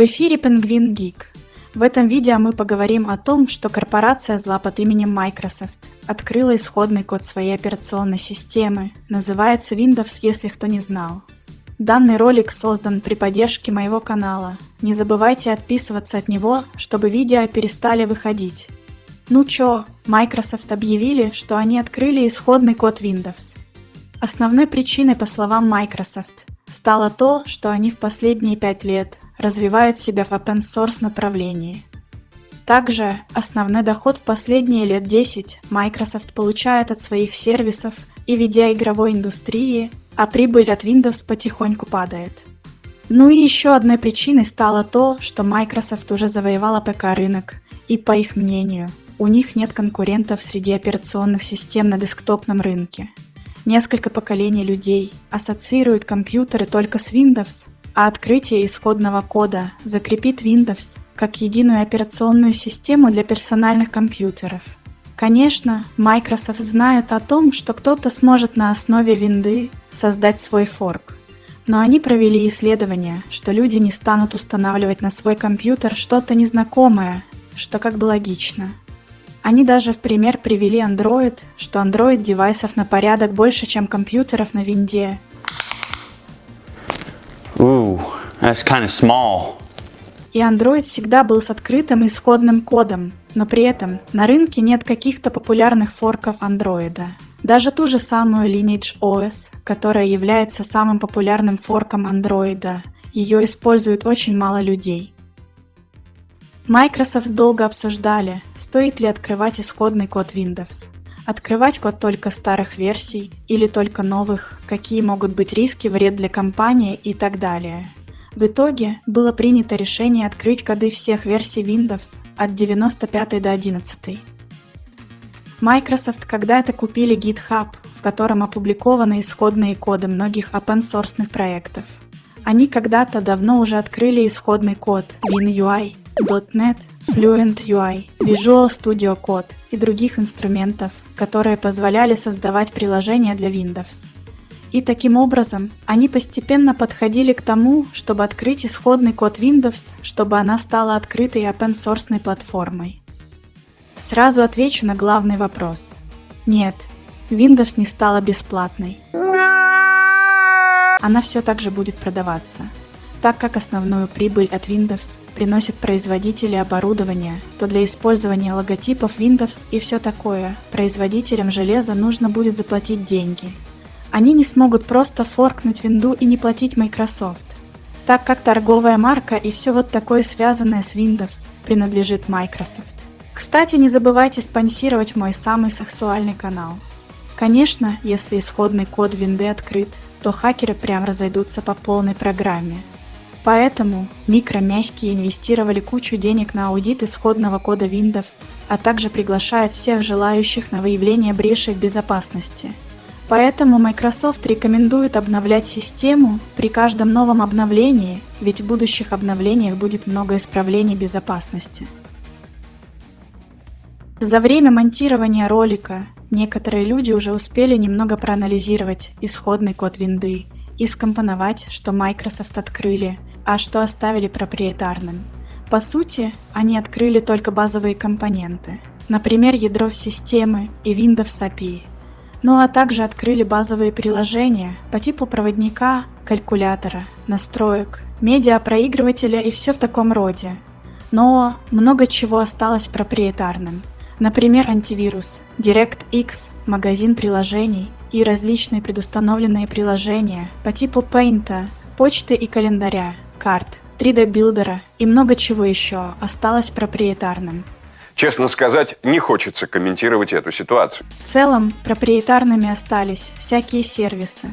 В эфире Penguin Geek. В этом видео мы поговорим о том, что корпорация зла под именем Microsoft открыла исходный код своей операционной системы, называется Windows, если кто не знал. Данный ролик создан при поддержке моего канала. Не забывайте отписываться от него, чтобы видео перестали выходить. Ну чё, Microsoft объявили, что они открыли исходный код Windows. Основной причиной, по словам Microsoft, стало то, что они в последние пять лет развивают себя в open source направлении. Также основной доход в последние лет 10 Microsoft получает от своих сервисов и видеоигровой индустрии, а прибыль от Windows потихоньку падает. Ну и еще одной причиной стало то, что Microsoft уже завоевала ПК-рынок, и по их мнению, у них нет конкурентов среди операционных систем на десктопном рынке – Несколько поколений людей ассоциируют компьютеры только с Windows, а открытие исходного кода закрепит Windows как единую операционную систему для персональных компьютеров. Конечно, Microsoft знает о том, что кто-то сможет на основе винды создать свой форк, но они провели исследование, что люди не станут устанавливать на свой компьютер что-то незнакомое, что как бы логично. Они даже в пример привели Android, что Android девайсов на порядок больше, чем компьютеров на винде. That's kind of small. И Android всегда был с открытым исходным кодом, но при этом на рынке нет каких-то популярных форков Android. Даже ту же самую Lineage OS, которая является самым популярным форком Android, ее использует очень мало людей. Microsoft долго обсуждали, стоит ли открывать исходный код Windows. Открывать код только старых версий или только новых, какие могут быть риски, вред для компании и так далее. В итоге было принято решение открыть коды всех версий Windows от 95 до 11. Microsoft когда-то купили GitHub, в котором опубликованы исходные коды многих open source проектов. Они когда-то давно уже открыли исходный код WinUI .NET, Fluent UI, Visual Studio Code и других инструментов, которые позволяли создавать приложения для Windows. И таким образом они постепенно подходили к тому, чтобы открыть исходный код Windows, чтобы она стала открытой open source платформой. Сразу отвечу на главный вопрос. Нет, Windows не стала бесплатной. Она все так же будет продаваться – так как основную прибыль от Windows приносят производители оборудования, то для использования логотипов Windows и все такое производителям железа нужно будет заплатить деньги. Они не смогут просто форкнуть винду и не платить Microsoft, так как торговая марка и все вот такое связанное с Windows принадлежит Microsoft. Кстати, не забывайте спонсировать мой самый сексуальный канал. Конечно, если исходный код винды открыт, то хакеры прям разойдутся по полной программе – Поэтому микромягкие инвестировали кучу денег на аудит исходного кода Windows, а также приглашают всех желающих на выявление брешей в безопасности. Поэтому Microsoft рекомендует обновлять систему при каждом новом обновлении, ведь в будущих обновлениях будет много исправлений безопасности. За время монтирования ролика некоторые люди уже успели немного проанализировать исходный код винды и скомпоновать, что Microsoft открыли – а что оставили проприетарным. По сути, они открыли только базовые компоненты, например, ядро системы и Windows API, ну а также открыли базовые приложения по типу проводника, калькулятора, настроек, медиапроигрывателя и все в таком роде. Но много чего осталось проприетарным. Например, антивирус, DirectX, магазин приложений и различные предустановленные приложения по типу Paint, почты и календаря, карт, 3D Builder а и много чего еще осталось проприетарным. Честно сказать, не хочется комментировать эту ситуацию. В целом, проприетарными остались всякие сервисы.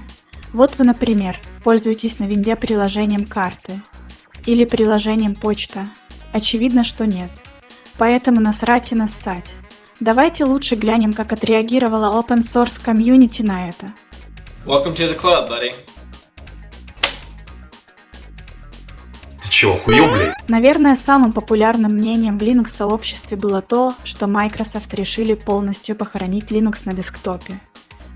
Вот вы, например, пользуетесь на винде приложением карты или приложением почта. Очевидно, что нет. Поэтому насрать и нассать. Давайте лучше глянем, как отреагировала open source комьюнити на это. Welcome to the club, buddy. Чего, хуёв, блядь? Наверное, самым популярным мнением в Linux-сообществе было то, что Microsoft решили полностью похоронить Linux на десктопе.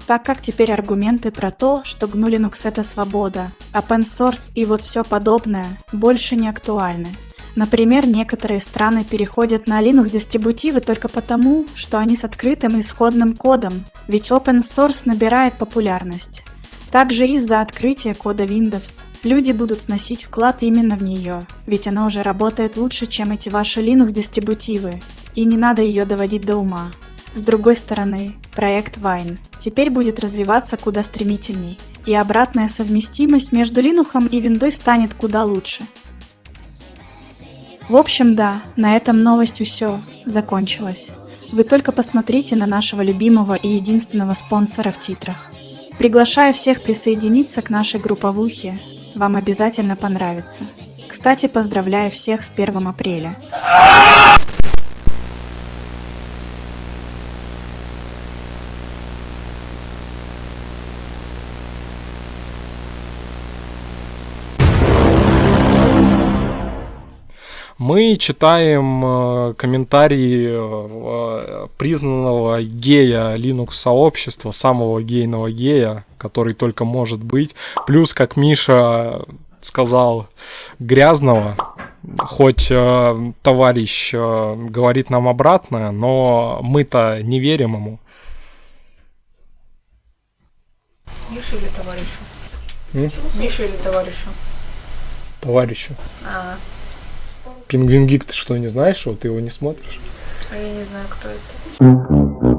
Так как теперь аргументы про то, что GNU Linux это свобода, open source и вот все подобное больше не актуальны. Например, некоторые страны переходят на Linux-дистрибутивы только потому, что они с открытым исходным кодом, ведь open source набирает популярность. Также из-за открытия кода Windows люди будут вносить вклад именно в нее, ведь она уже работает лучше, чем эти ваши Linux-дистрибутивы, и не надо ее доводить до ума. С другой стороны, проект Wine теперь будет развиваться куда стремительней, и обратная совместимость между Linux и Windows станет куда лучше. В общем, да, на этом новость все закончилась. Вы только посмотрите на нашего любимого и единственного спонсора в титрах. Приглашаю всех присоединиться к нашей групповухе. Вам обязательно понравится. Кстати, поздравляю всех с 1 апреля. Мы читаем э, комментарии э, признанного гея Linux сообщества, самого гейного гея, который только может быть. Плюс, как Миша сказал, грязного. Хоть э, товарищ э, говорит нам обратное, но мы-то не верим ему. Миша или товарищу? М? Миша или товарищу? Товарищу. А, Пингвин Гик, ты что, не знаешь его? Ты его не смотришь? а я не знаю, кто это.